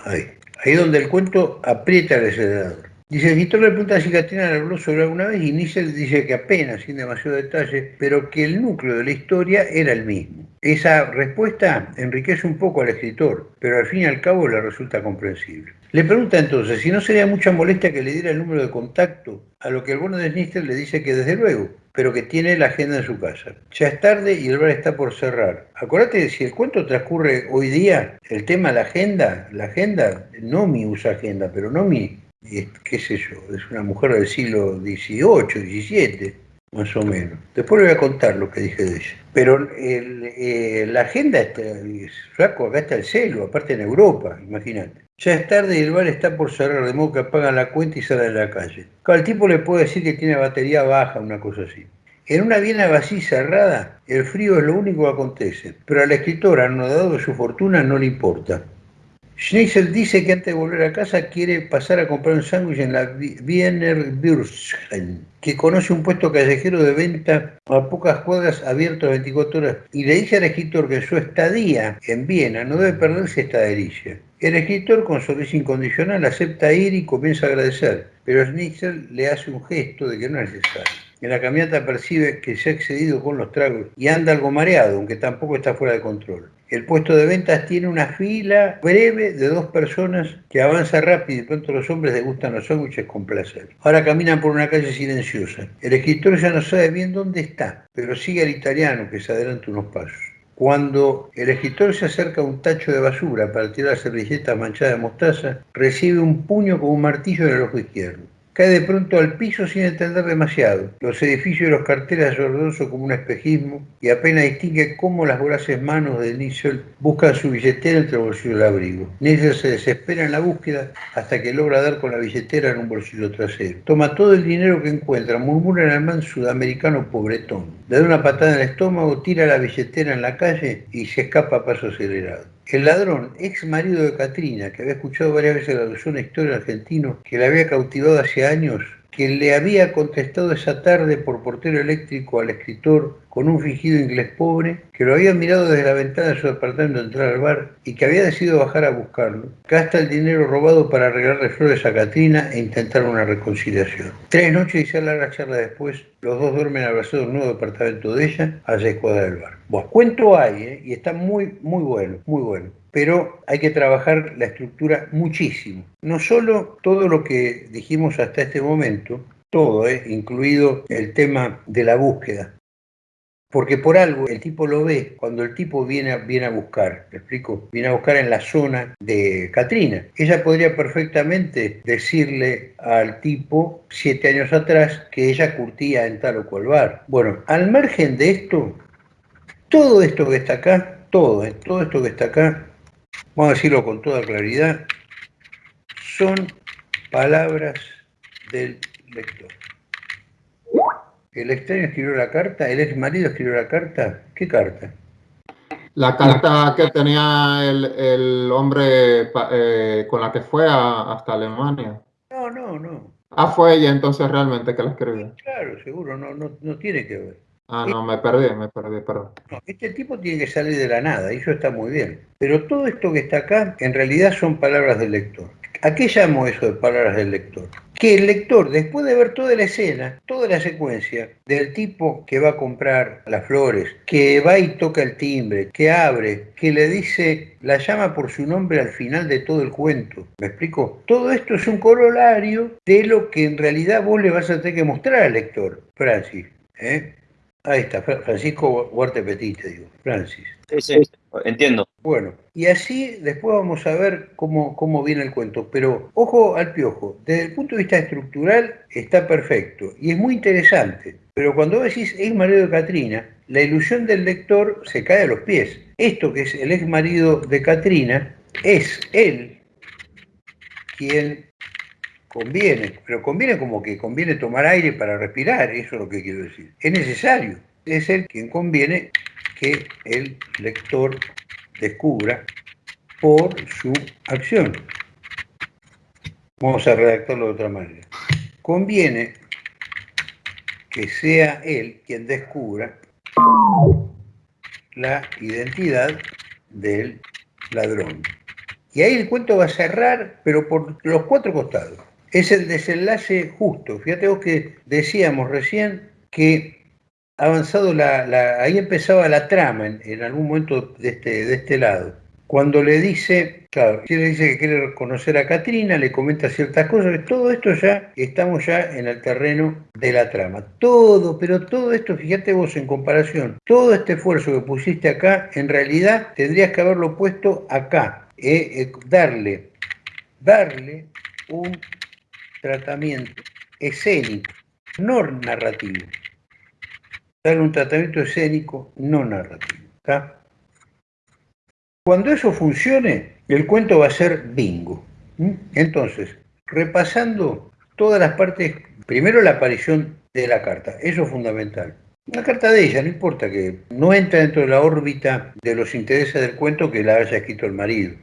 Ahí. Ahí donde el cuento aprieta el acelerador. Dice, el escritor le pregunta si Katrina le habló sobre alguna vez y Nietzsche dice que apenas, sin demasiado detalle, pero que el núcleo de la historia era el mismo. Esa respuesta enriquece un poco al escritor, pero al fin y al cabo le resulta comprensible. Le pregunta entonces si no sería mucha molestia que le diera el número de contacto, a lo que el bueno de Snister le dice que desde luego, pero que tiene la agenda en su casa. Ya es tarde y el bar está por cerrar. Acuérdate de si el cuento transcurre hoy día, el tema la agenda, la agenda, no mi usa agenda, pero no mi, qué sé yo, es una mujer del siglo XVIII, XVII, más o menos. Después le voy a contar lo que dije de ella. Pero el, eh, la agenda, está, flaco, acá está el celo, aparte en Europa, imagínate. Ya es tarde y el bar está por cerrar, de modo que apagan la cuenta y salen a la calle. Cada tipo le puede decir que tiene batería baja, una cosa así. En una Viena vacía cerrada, el frío es lo único que acontece, pero al escritor, anodado de su fortuna, no le importa. Schnitzel dice que antes de volver a casa quiere pasar a comprar un sándwich en la Wiener Bürsten, que conoce un puesto callejero de venta a pocas cuadras abierto 24 horas, y le dice al escritor que su estadía en Viena no debe perderse esta delicia. El escritor, con sonrisa incondicional, acepta ir y comienza a agradecer, pero Schnitzel le hace un gesto de que no es necesario. En la caminata percibe que se ha excedido con los tragos y anda algo mareado, aunque tampoco está fuera de control. El puesto de ventas tiene una fila breve de dos personas que avanza rápido y pronto los hombres degustan los sándwiches con placer. Ahora caminan por una calle silenciosa. El escritor ya no sabe bien dónde está, pero sigue al italiano que se adelanta unos pasos. Cuando el escritor se acerca a un tacho de basura para tirar servilletas manchadas de mostaza, recibe un puño con un martillo en el ojo izquierdo. Cae de pronto al piso sin entender demasiado. Los edificios y los carteles alrededor como un espejismo y apenas distingue cómo las voraces manos de Nichel buscan su billetera entre el bolsillo del abrigo. Nichel se desespera en la búsqueda hasta que logra dar con la billetera en un bolsillo trasero. Toma todo el dinero que encuentra, murmura en alemán sudamericano pobretón. Le da una patada en el estómago, tira la billetera en la calle y se escapa a paso acelerado. El ladrón, ex marido de Katrina, que había escuchado varias veces la alusión historia argentino, que la había cautivado hace años, que le había contestado esa tarde por portero eléctrico al escritor con un fingido inglés pobre, que lo había mirado desde la ventana de su departamento entrar al bar y que había decidido bajar a buscarlo. Gasta el dinero robado para regalarle flores a Katrina e intentar una reconciliación. Tres noches y seis largas charlas después, los dos duermen abrazados en un nuevo departamento de ella, a seis cuadras del bar. Bueno, cuento hay, ¿eh? y está muy, muy bueno, muy bueno pero hay que trabajar la estructura muchísimo. No solo todo lo que dijimos hasta este momento, todo, ¿eh? incluido el tema de la búsqueda, porque por algo el tipo lo ve cuando el tipo viene a, viene a buscar, ¿me explico? Viene a buscar en la zona de Katrina. Ella podría perfectamente decirle al tipo siete años atrás que ella curtía en tal o cual bar. Bueno, al margen de esto, todo esto que está acá, todo, ¿eh? todo esto que está acá, vamos a decirlo con toda claridad, son palabras del lector. El extraño escribió la carta, el ex marido escribió la carta. ¿Qué carta? La carta que tenía el, el hombre eh, con la que fue a, hasta Alemania. No, no, no. Ah, fue ella entonces realmente que la escribió. Claro, seguro, no, no, no tiene que ver. Ah, no, me perdí, me perdí, perdón. No, este tipo tiene que salir de la nada, y eso está muy bien. Pero todo esto que está acá, en realidad son palabras del lector. ¿A qué llamo eso de palabras del lector? Que el lector, después de ver toda la escena, toda la secuencia, del tipo que va a comprar las flores, que va y toca el timbre, que abre, que le dice, la llama por su nombre al final de todo el cuento. ¿Me explico? Todo esto es un corolario de lo que en realidad vos le vas a tener que mostrar al lector, Francis. ¿eh? Ahí está, Francisco Huarte Petite, digo, Francis. Sí, sí, entiendo. Bueno, y así después vamos a ver cómo, cómo viene el cuento. Pero ojo al piojo, desde el punto de vista estructural está perfecto y es muy interesante. Pero cuando vos decís ex marido de Catrina, la ilusión del lector se cae a los pies. Esto que es el ex marido de Catrina es él quien conviene, pero conviene como que conviene tomar aire para respirar, eso es lo que quiero decir. Es necesario, es él quien conviene que el lector descubra por su acción. Vamos a redactarlo de otra manera. Conviene que sea él quien descubra la identidad del ladrón. Y ahí el cuento va a cerrar, pero por los cuatro costados. Es el desenlace justo. Fíjate vos que decíamos recién que avanzado la, ahí empezaba la trama en, algún momento de este, de este lado. Cuando le dice, claro, le dice que quiere conocer a Katrina, le comenta ciertas cosas, todo esto ya, estamos ya en el terreno de la trama. Todo, pero todo esto, fíjate vos en comparación, todo este esfuerzo que pusiste acá, en realidad tendrías que haberlo puesto acá, eh, eh, darle, darle un tratamiento escénico, no narrativo dar un tratamiento escénico no narrativo. Cuando eso funcione, el cuento va a ser bingo. Entonces, repasando todas las partes, primero la aparición de la carta, eso es fundamental. La carta de ella, no importa que no entra dentro de la órbita de los intereses del cuento que la haya escrito el marido.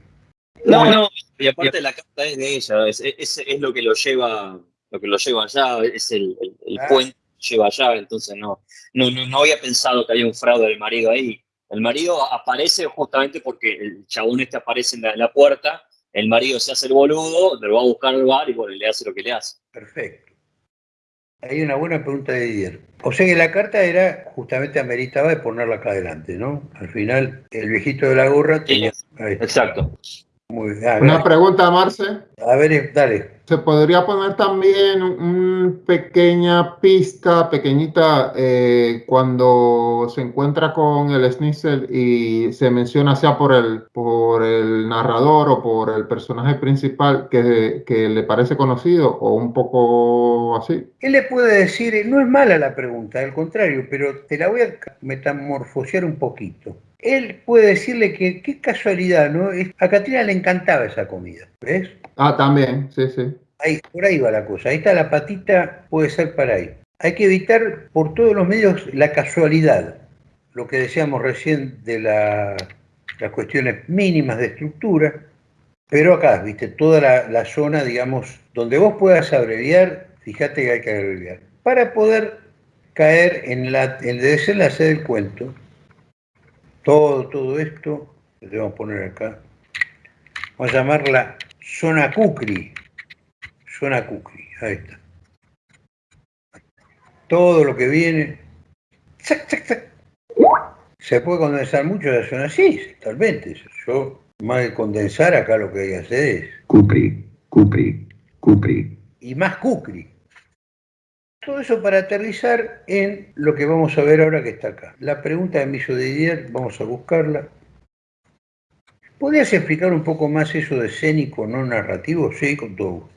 No, no, y aparte la carta es de ella, es, lo que lo lleva, lo que lo lleva allá, es el, el, puente lleva allá, entonces no, no, no, había pensado que había un fraude del marido ahí. El marido aparece justamente porque el chabón este aparece en la, puerta, el marido se hace el boludo, le va a buscar al bar y bueno, le hace lo que le hace. Perfecto. Hay una buena pregunta de Didier. O sea que la carta era, justamente ameritaba de ponerla acá adelante, ¿no? Al final, el viejito de la gorra tenía... exacto. Una pregunta, Marce. A ver, dale. ¿Se podría poner también una pequeña pista, pequeñita, eh, cuando se encuentra con el Schnitzel y se menciona sea por el, por el narrador o por el personaje principal que, que le parece conocido o un poco así? Él le puede decir, no es mala la pregunta, al contrario, pero te la voy a metamorfosear un poquito él puede decirle que qué casualidad, ¿no? A Catrina le encantaba esa comida, ¿ves? Ah, también, sí, sí. Ahí, por ahí va la cosa. Ahí está la patita, puede ser para ahí. Hay que evitar por todos los medios la casualidad, lo que decíamos recién de las cuestiones mínimas de estructura, pero acá, viste, toda la, zona, digamos, donde vos puedas abreviar, fíjate que hay que abreviar, para poder caer en, la, en el desenlace del cuento, todo, todo esto, lo debemos poner acá, vamos a llamarla zona Kukri, zona Kukri, ahí está. Todo lo que viene, se puede condensar mucho la zona así, totalmente. Yo, más que condensar, acá lo que hay que hacer es... Kukri, Kukri, Kukri. Y más Kukri. Todo eso para aterrizar en lo que vamos a ver ahora que está acá. La pregunta de Miso Didier, vamos a buscarla. ¿Podrías explicar un poco más eso de escénico no narrativo? Sí, con todo gusto.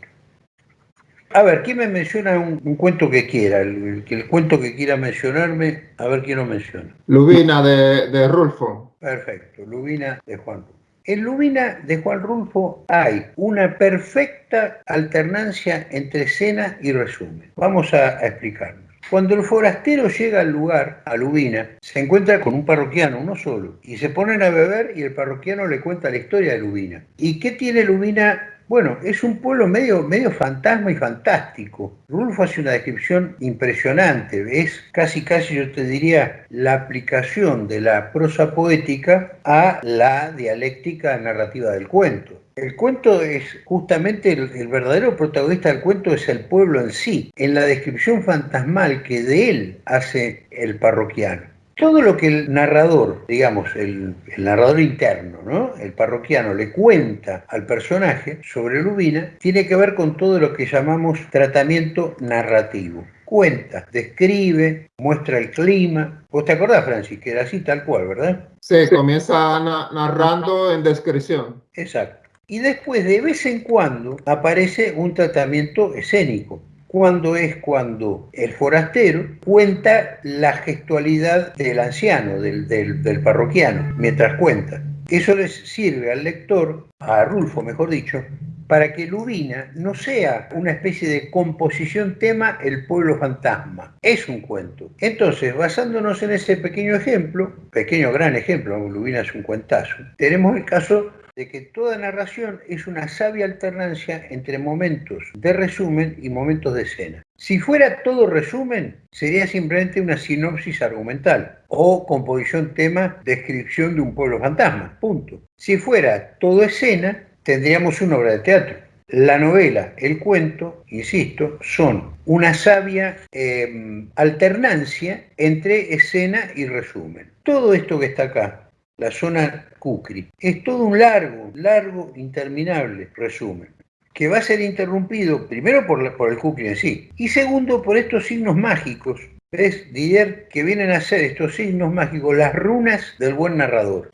A ver, ¿quién me menciona un, cuento que quiera? El, el, cuento que quiera mencionarme, a ver quién lo menciona. Lubina de, de Rulfo. Perfecto, Lubina de Juan Rulfo. En Lubina de Juan Rulfo hay una perfecta alternancia entre escena y resumen. Vamos a, explicarlo. Cuando el forastero llega al lugar, a Lubina, se encuentra con un parroquiano, uno solo, y se ponen a beber y el parroquiano le cuenta la historia de Lubina. ¿Y qué tiene Lubina Bueno, es un pueblo medio, medio fantasma y fantástico. Rulfo hace una descripción impresionante. Es casi, casi, yo te diría, la aplicación de la prosa poética a la dialéctica narrativa del cuento. El cuento es justamente el, el, verdadero protagonista del cuento es el pueblo en sí, en la descripción fantasmal que de él hace el parroquiano. Todo lo que el narrador, digamos, el, el narrador interno, ¿no? el parroquiano, le cuenta al personaje sobre Lubina, tiene que ver con todo lo que llamamos tratamiento narrativo cuenta, describe, muestra el clima. ¿Vos te acordás, Francis, que era así tal cual, verdad? Sí, comienza na narrando en descripción. Exacto. Y después, de vez en cuando, aparece un tratamiento escénico. Cuando es cuando el forastero cuenta la gestualidad del anciano, del, del, parroquiano, mientras cuenta. Eso les sirve al lector, a Rulfo mejor dicho, para que Lubina no sea una especie de composición tema el pueblo fantasma, es un cuento. Entonces, basándonos en ese pequeño ejemplo, pequeño gran ejemplo, Lubina es un cuentazo, tenemos el caso de que toda narración es una sabia alternancia entre momentos de resumen y momentos de escena. Si fuera todo resumen, sería simplemente una sinopsis argumental o composición tema, descripción de un pueblo fantasma, punto. Si fuera todo escena, tendríamos una obra de teatro. La novela, el cuento, insisto, son una sabia eh, alternancia entre escena y resumen. Todo esto que está acá, la zona Kukri. Es todo un largo, largo, interminable resumen, que va a ser interrumpido primero por, el Kukri en sí, y segundo por estos signos mágicos, ¿ves, Didier? Que vienen a ser estos signos mágicos, las runas del buen narrador.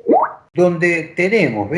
Donde tenemos,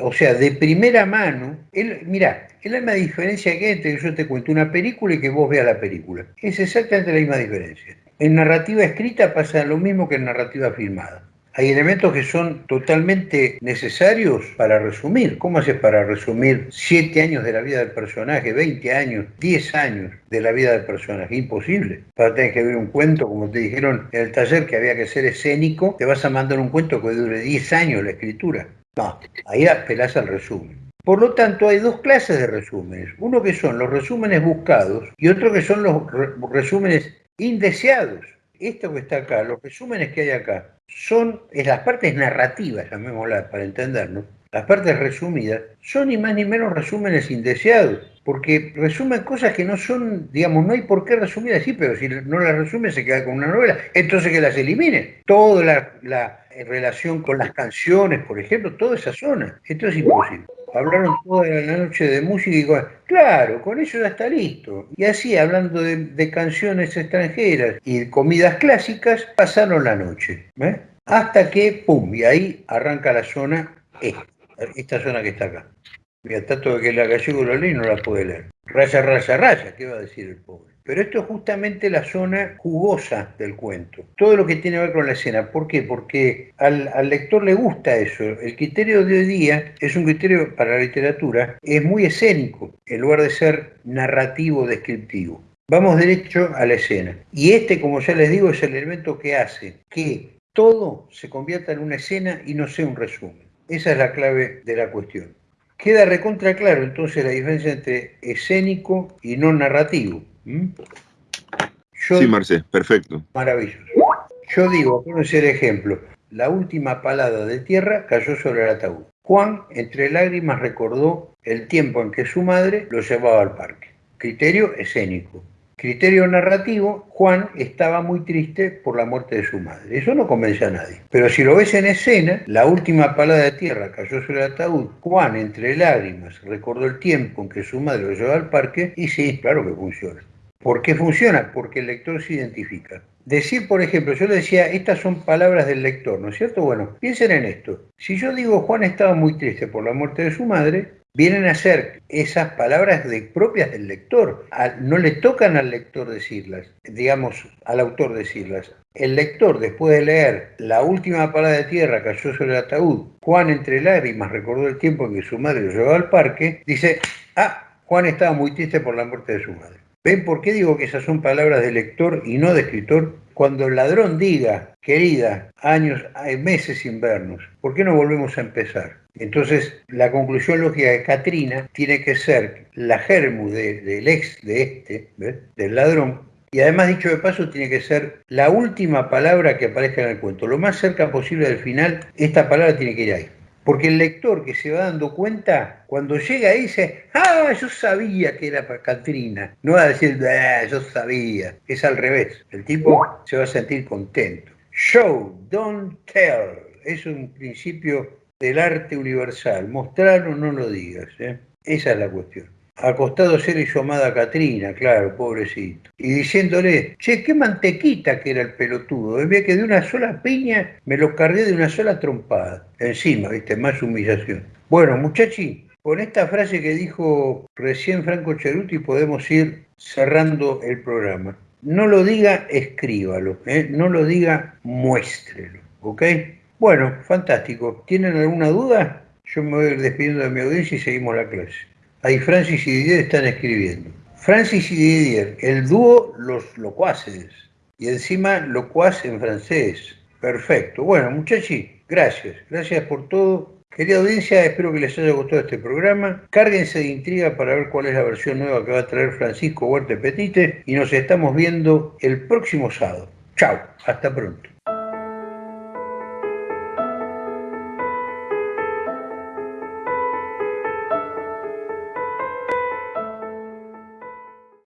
o sea, de primera mano, el, mirá, es la misma diferencia que entre que yo te cuento una película y que vos veas la película. Es exactamente la misma diferencia. En narrativa escrita pasa lo mismo que en narrativa filmada. Hay elementos que son totalmente necesarios para resumir. ¿Cómo haces para resumir siete años de la vida del personaje, 20 años, 10 años de la vida del personaje? Imposible. Para tener que ver un cuento, como te dijeron en el taller, que había que ser escénico, te vas a mandar un cuento que dure 10 años la escritura. No, ahí apelás al resumen. Por lo tanto, hay dos clases de resúmenes. Uno que son los resúmenes buscados y otro que son los resúmenes indeseados. Esto que está acá, los resúmenes que hay acá, son las partes narrativas, llamémoslas para entendernos, las partes resumidas, son ni más ni menos resúmenes indeseados, porque resumen cosas que no son, digamos, no hay por qué resumir así, pero si no las resume se queda con una novela, entonces que las elimine. Toda la, la relación con las canciones, por ejemplo, toda esa zona, esto es imposible hablaron toda la noche de música y con, claro, con eso ya está listo. Y así, hablando de, canciones extranjeras y comidas clásicas, pasaron la noche. ¿eh? Hasta que, pum, y ahí arranca la zona esta, zona que está acá. Mira, tanto que la gallego lo lee no la puede leer. Raya, raya, raya, ¿qué va a decir el pobre? Pero esto es justamente la zona jugosa del cuento. Todo lo que tiene que ver con la escena. ¿Por qué? Porque al, lector le gusta eso. El criterio de hoy día es un criterio para la literatura, es muy escénico, en lugar de ser narrativo, descriptivo. Vamos derecho a la escena. Y este, como ya les digo, es el elemento que hace que todo se convierta en una escena y no sea un resumen. Esa es la clave de la cuestión. Queda recontra claro entonces la diferencia entre escénico y no narrativo. ¿Mm? Yo, sí, Marce, perfecto. Maravilloso. Yo digo, por ser ejemplo, la última palada de tierra cayó sobre el ataúd. Juan, entre lágrimas, recordó el tiempo en que su madre lo llevaba al parque. Criterio escénico. Criterio narrativo, Juan estaba muy triste por la muerte de su madre. Eso no convence a nadie. Pero si lo ves en escena, la última palada de tierra cayó sobre el ataúd. Juan, entre lágrimas, recordó el tiempo en que su madre lo llevaba al parque y sí, claro que funciona. ¿Por qué funciona? Porque el lector se identifica. Decir, por ejemplo, yo le decía, estas son palabras del lector, ¿no es cierto? Bueno, piensen en esto. Si yo digo Juan estaba muy triste por la muerte de su madre, vienen a ser esas palabras de, propias del lector. no le tocan al lector decirlas, digamos, al autor decirlas. El lector, después de leer la última palabra de tierra cayó sobre el ataúd, Juan entre lágrimas recordó el tiempo en que su madre lo llevaba al parque, dice, ah, Juan estaba muy triste por la muerte de su madre. ¿Ven por qué digo que esas son palabras de lector y no de escritor? Cuando el ladrón diga, querida, años, hay meses sin vernos, ¿por qué no volvemos a empezar? Entonces, la conclusión lógica de Katrina tiene que ser la germu del ex de este, del ladrón, y además, dicho de paso, tiene que ser la última palabra que aparezca en el cuento. Lo más cerca posible del final, esta palabra tiene que ir ahí. Porque el lector que se va dando cuenta, cuando llega ahí dice, ah, yo sabía que era para Katrina. No va a decir, ah, yo sabía. Es al revés. El tipo se va a sentir contento. Show, don't tell. Es un principio del arte universal. Mostrar o no lo digas. ¿eh? Esa es la cuestión acostado ser y su amada Catrina, claro, pobrecito. Y diciéndole, che, qué mantequita que era el pelotudo. Ve que de una sola piña me lo cargué de una sola trompada. Encima, viste, más humillación. Bueno, muchachi, con esta frase que dijo recién Franco Cheruti podemos ir cerrando el programa. No lo diga, escríbalo. ¿eh? No lo diga, muéstrelo. ¿Ok? Bueno, fantástico. ¿Tienen alguna duda? Yo me voy a ir despidiendo de mi audiencia y seguimos la clase. Ahí Francis y Didier están escribiendo. Francis y Didier, el dúo Los Locuaces. Y encima locuaz en francés. Perfecto. Bueno, muchachos, gracias. Gracias por todo. Querida audiencia, espero que les haya gustado este programa. Cárguense de intriga para ver cuál es la versión nueva que va a traer Francisco Huerte Petite y nos estamos viendo el próximo sábado. Chao, hasta pronto.